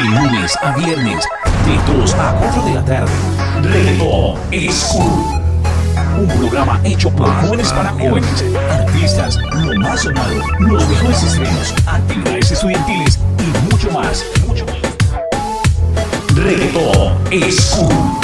De lunes a viernes, de 2 a 4 de la tarde. Reggaetón es cool. Un programa hecho por jóvenes para jóvenes, artistas, lo más sonado, los mejores estrenos, actividades estudiantiles y mucho más. Mucho más. Reggaetón es cool.